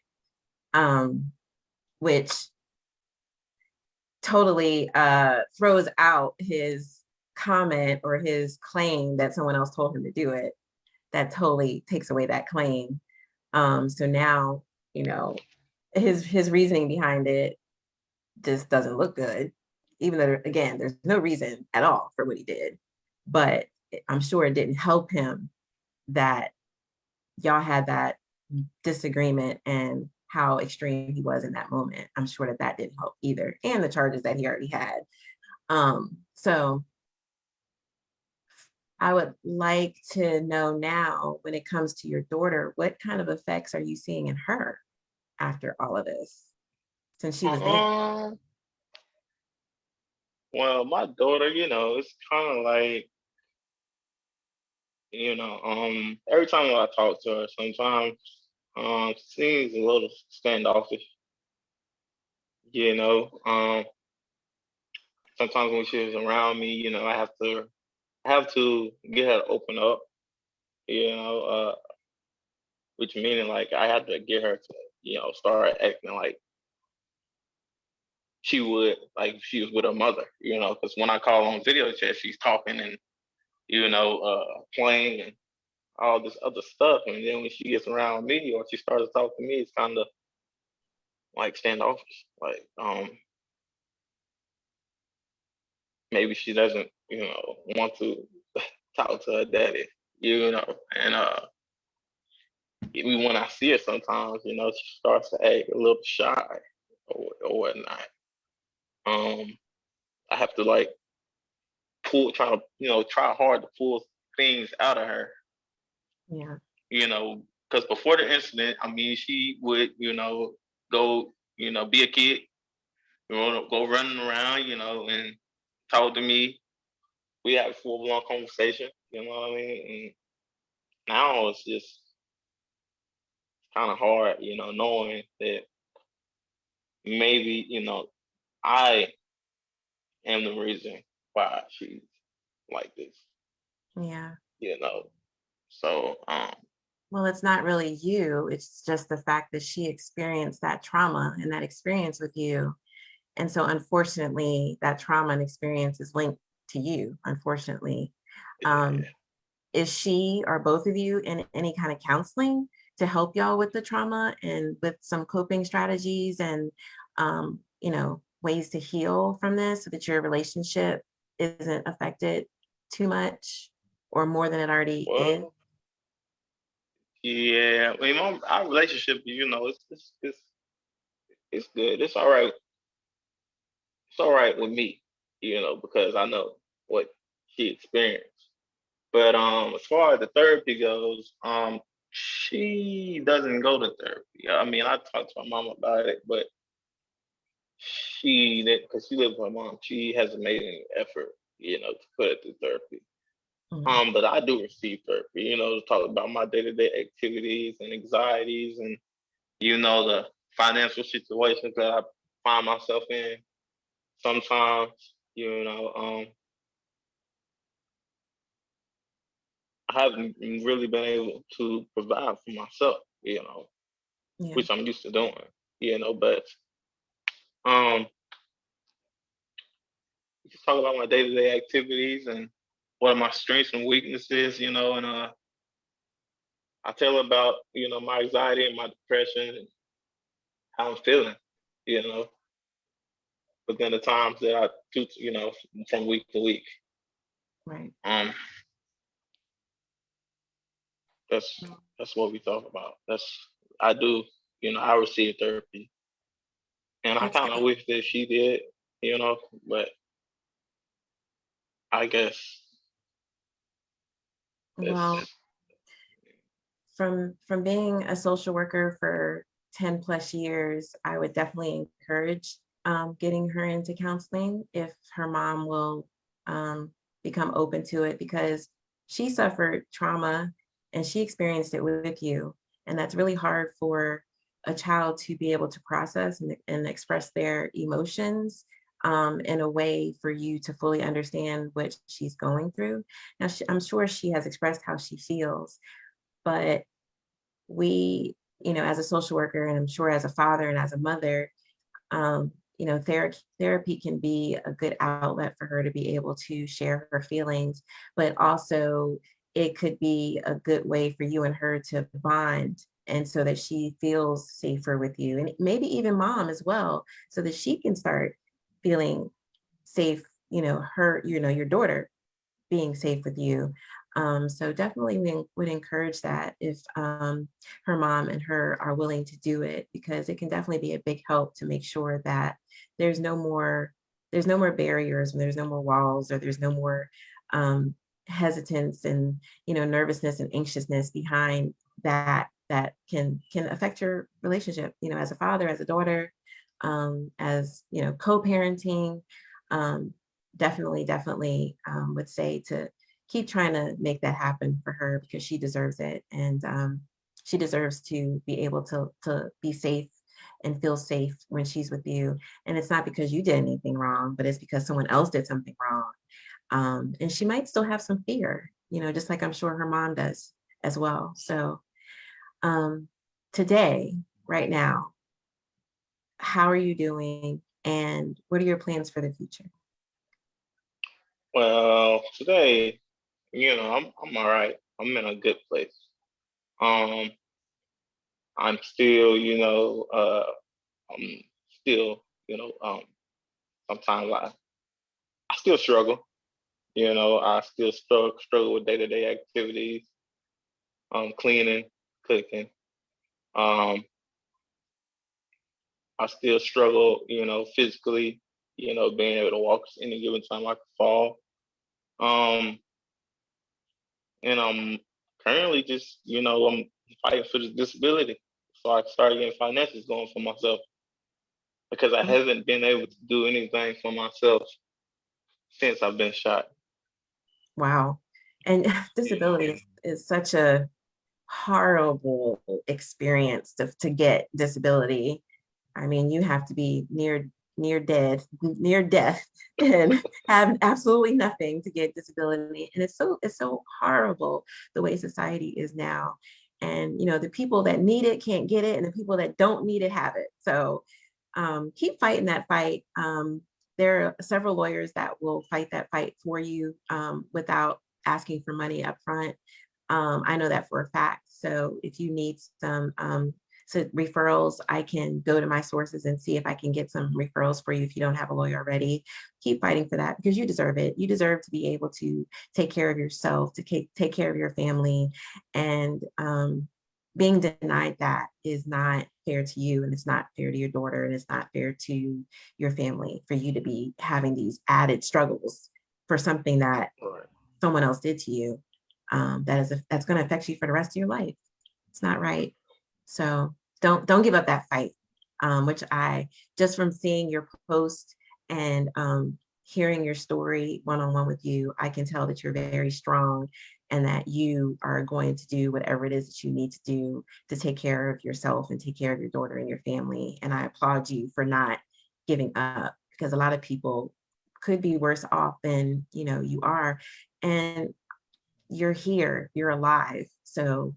Um, which totally uh throws out his comment or his claim that someone else told him to do it. That totally takes away that claim. Um, so now, you know, his his reasoning behind it just doesn't look good, even though again, there's no reason at all for what he did. But I'm sure it didn't help him that y'all had that disagreement and how extreme he was in that moment. I'm sure that that didn't help either, and the charges that he already had. Um, so I would like to know now, when it comes to your daughter, what kind of effects are you seeing in her after all of this? Since she was um, well, my daughter, you know, it's kind of like you know, um, every time I talk to her, sometimes um, seems a little standoffish. You know, um, sometimes when she's around me, you know, I have to I have to get her to open up. You know, uh, which meaning like I have to get her to, you know, start acting like she would like she was with her mother. You know, because when I call on video chat, she's talking and you know, uh, playing and all this other stuff. And then when she gets around me or she starts to talk to me, it's kind of like standoffish. Like, um, maybe she doesn't, you know, want to talk to her daddy, you know, and uh, even when I see her sometimes, you know, she starts to act a little shy or, or whatnot. Um, I have to like pull, try to, you know, try hard to pull things out of her Yeah. you know, because before the incident, I mean, she would, you know, go, you know, be a kid, you know, go running around, you know, and talk to me. We had a full blown conversation, you know what I mean? And now it's just kind of hard, you know, knowing that maybe, you know, I am the reason why she's like this, Yeah. you know. So, um, Well, it's not really you. It's just the fact that she experienced that trauma and that experience with you. And so unfortunately, that trauma and experience is linked to you, unfortunately. Um, yeah. is she or both of you in any kind of counseling to help y'all with the trauma and with some coping strategies and, um, you know, ways to heal from this so that your relationship isn't affected too much or more than it already is? Yeah, I mean, my, our relationship, you know, it's, it's it's it's good. It's all right. It's all right with me, you know, because I know what she experienced. But um, as far as the therapy goes, um, she doesn't go to therapy. I mean, I talked to my mom about it, but she because she lives with my mom. She hasn't made any effort, you know, to put it through therapy. Mhm. Um, but I do receive therapy, you know, to talk about my day-to-day activities and anxieties and, you know, the financial situations that I find myself in sometimes, you know, um, I haven't really been able to provide for myself, you know, Yeah. which I'm used to doing, you know, but um just talk about my day-to-day activities and what are my strengths and weaknesses, you know, and uh I tell her about, you know, my anxiety and my depression and how I'm feeling, you know, but then the times that I do, you know, from week to week. Right. Um, that's Mm. that's what we talk about. That's I do, you know, I receive therapy, and I kind of wish that she did, you know, but I guess Well, from from being a social worker for 10 plus years, I would definitely encourage um, getting her into counseling if her mom will um, become open to it because she suffered trauma and she experienced it with you. And that's really hard for a child to be able to process and, and express their emotions um, in a way for you to fully understand what she's going through. Now, she, I'm sure she has expressed how she feels, but we, you know, as a social worker, and I'm sure as a father and as a mother, um, you know, therapy therapy can be a good outlet for her to be able to share her feelings, but also it could be a good way for you and her to bond and so that she feels safer with you and maybe even mom as well so that she can start feeling safe you know her you know your daughter being safe with you. Um, so definitely we would encourage that if um, her mom and her are willing to do it, because it can definitely be a big help to make sure that there's no more there's no more barriers and there's no more walls or there's no more um, hesitance and you know nervousness and anxiousness behind that that can can affect your relationship you know as a father as a daughter um, as you know co-parenting um, definitely, definitely um, would say to keep trying to make that happen for her because she deserves it. And um, she deserves to be able to, to be safe and feel safe when she's with you. And it's not because you did anything wrong, but it's because someone else did something wrong. Um, and she might still have some fear, you know, just like I'm sure her mom does as well. So um, today, right now, how are you doing? And what are your plans for the future? well today, you know, I'm I'm all right. I'm in a good place. Um, I'm still, you know, uh, I'm still, you know, um, sometimes I, I still struggle. You know, I still struggle, struggle with day-to-day activities, um, cleaning, cooking. Um, I still struggle, you know, physically, you know, being able to walk any given time I could fall. Um, and I'm currently just, you know, I'm fighting for the disability. So I started getting finances going for myself because I Mhm. haven't been able to do anything for myself since I've been shot. Wow. And disability is, is such a horrible experience to, to get disability. I mean, you have to be near near dead, near death, and have absolutely nothing to get disability. And it's so it's so horrible the way society is now. And you know, the people that need it can't get it, and the people that don't need it have it. So um, keep fighting that fight. Um, there are several lawyers that will fight that fight for you um, without asking for money up front. Um, I know that for a fact. So if you need some so referrals, I can go to my sources and see if I can get some referrals for you if you don't have a lawyer already. Keep fighting for that because you deserve it. You deserve to be able to take care of yourself, to take, take care of your family. And um, being denied that is not fair to you and it's not fair to your daughter and it's not fair to your family for you to be having these added struggles for something that someone else did to you um, that is that's going to affect you for the rest of your life. It's not right. So don't don't give up that fight. Um, which I just from seeing your post and um, hearing your story one on one with you, I can tell that you're very strong and that you are going to do whatever it is that you need to do to take care of yourself and take care of your daughter and your family. And I applaud you for not giving up because a lot of people could be worse off than you know you are. And you're here, you're alive. So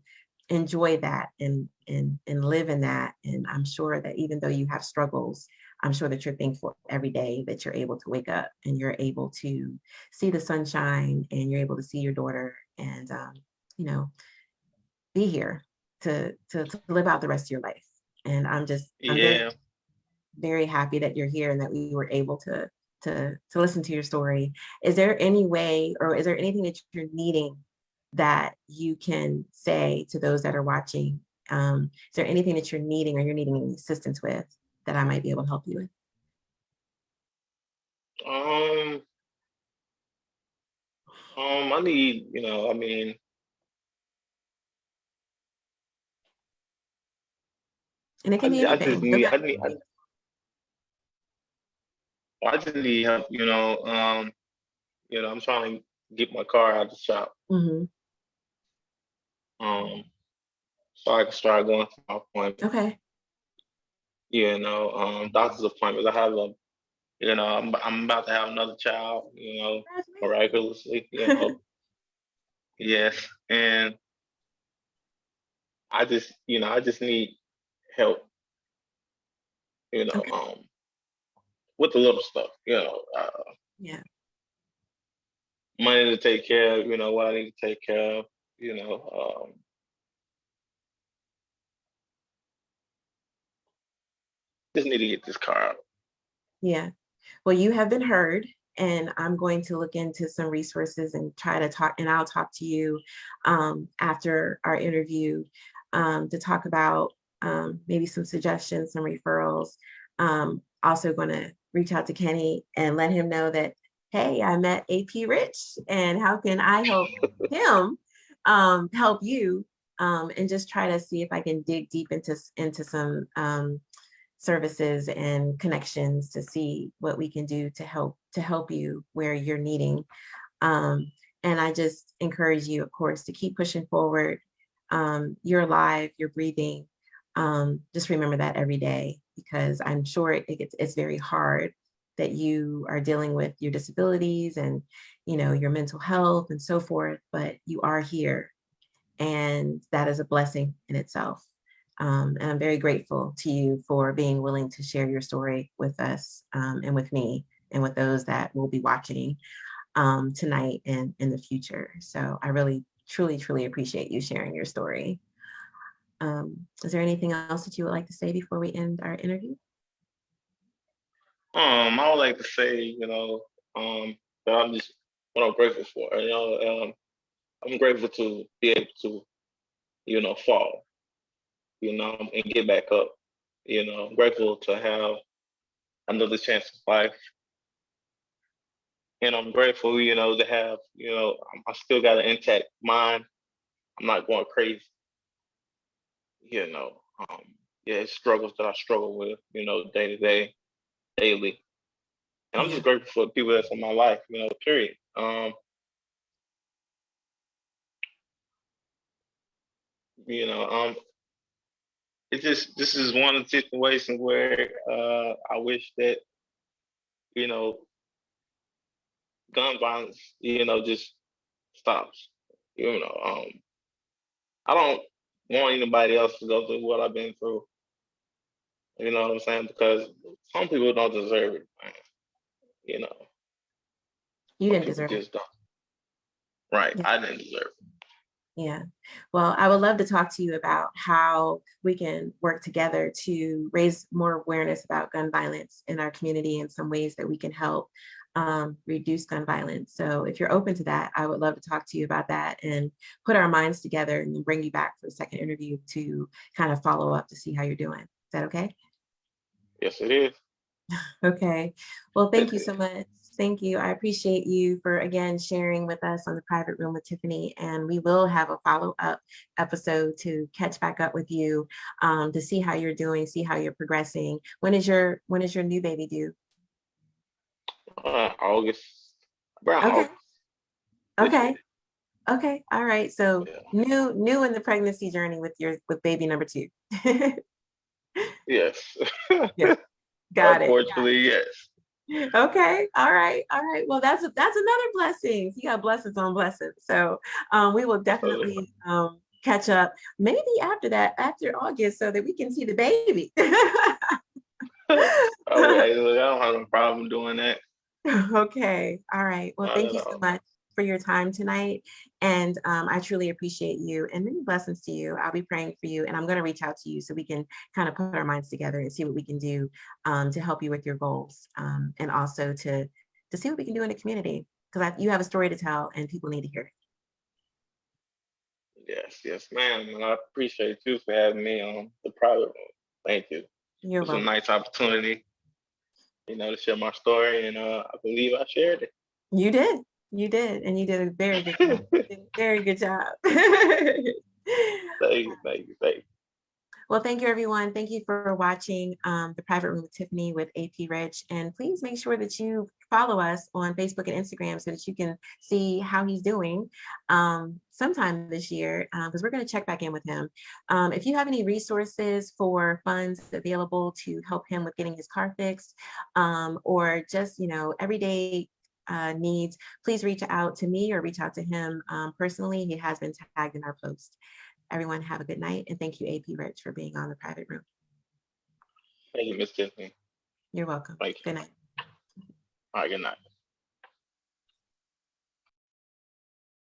enjoy that and and and live in that. And I'm sure that even though you have struggles, I'm sure that you're thankful every day that you're able to wake up and you're able to see the sunshine and you're able to see your daughter and um, you know be here to, to to live out the rest of your life. And I'm just I'm very, Yeah. very happy that you're here and that we were able to to to listen to your story. Is there any way or is there anything that you're needing that you can say to those that are watching? Um, is there anything that you're needing or you're needing any assistance with that I might be able to help you with? Um, um, I need, you know, I mean, And it I, can be ju- I just need, I need, I, I just need help, you know, um, you know, I'm trying to get my car out of the shop, Mhm. Um, so I can start going to my appointments, Okay. you know, um, doctor's appointments. I have a, you know, I'm, I'm about to have another child, you know, miraculously, you know, yes, and I just, you know, I just need help, you know, Okay. um, with the little stuff, you know, uh, Yeah. money to take care of, you know, what I need to take care of, you know, um, just need to get this car out. Yeah. Well, you have been heard and I'm going to look into some resources and try to talk and I'll talk to you um, after our interview um, to talk about um, maybe some suggestions, some referrals. Um, also going to reach out to Kenny and let him know that, hey, I met AP Rich and how can I help him um, help you um, and just try to see if I can dig deep into, into some um, services and connections to see what we can do to help to help you where you're needing. Um, and I just encourage you, of course, to keep pushing forward. Um, you're alive, you're breathing. Um, just remember that every day because I'm sure it, gets, it's very hard that you are dealing with your disabilities and you know your mental health and so forth, but you are here, and that is a blessing in itself. Um, and I'm very grateful to you for being willing to share your story with us um, and with me and with those that will be watching um, tonight and in the future. So I really truly, truly appreciate you sharing your story. Um, is there anything else that you would like to say before we end our interview? Um, I would like to say, you know, um, that I'm just what I'm grateful for. You know, um, I'm grateful to be able to, you know, fall, you know, and get back up. You know, I'm grateful to have another chance of life. And I'm grateful, you know, to have, you know, I still got an intact mind. I'm not going crazy. You know, um, yeah, it's struggles that I struggle with, you know, day to day, daily. And I'm just grateful for the people that's in my life, you know, period. Um, you know, um, it just this is one of the situations where uh, I wish that you know gun violence, you know, just stops. You know, um, I don't want anybody else to go through what I've been through. You know what I'm saying? Because some people don't deserve it, man. You know, You didn't deserve it. don't. Right, Yeah. I didn't deserve it. Yeah. Well, I would love to talk to you about how we can work together to raise more awareness about gun violence in our community and some ways that we can help um, reduce gun violence. So if you're open to that, I would love to talk to you about that and put our minds together and bring you back for a second interview to kind of follow up to see how you're doing. Is that okay? Yes, it is. Okay. Well, thank you so much. Thank you. I appreciate you for again sharing with us on the private room with Tiffany. And we will have a follow-up episode to catch back up with you um, to see how you're doing, see how you're progressing. When is your when is your new baby due? Uh, August, around Okay. August. Okay. Okay. All right. So Yeah. new new in the pregnancy journey with your with baby number two. Yes. yeah. Got it. Unfortunately, yes. Okay. All right. All right. Well, that's a that's another blessing. You got blessings on blessings. So um, we will definitely um, catch up maybe after that, after August, so that we can see the baby. Okay, look, I don't have no problem doing that. okay. All right. Well, thank you so much for your time tonight. And um, I truly appreciate you and many blessings to you. I'll be praying for you and I'm going to reach out to you so we can kind of put our minds together and see what we can do um, to help you with your goals um, and also to, to see what we can do in the community because you have a story to tell and people need to hear it. Yes, yes, ma'am. And I appreciate you for having me on the private room. Thank you. You're It's a welcome. nice opportunity, you know, to share my story, and uh, I believe I shared it. You did. You did. And you did a very good job. You did a very good job. Thank you, thank you, thank you. Well, thank you, everyone. Thank you for watching um, the Private Room with Tiffany with AP Rich. And please make sure that you follow us on Facebook and Instagram so that you can see how he's doing um, sometime this year, because we're going to check back in with him. Um, if you have any resources for funds available to help him with getting his car fixed, um, or just, you know, everyday uh, needs, please reach out to me or reach out to him um, personally. He has been tagged in our post. Everyone have a good night and thank you AP Rich for being on the private room. Thank you, Miss Tiffany. You're welcome. Thank you. Good night. All right, good night.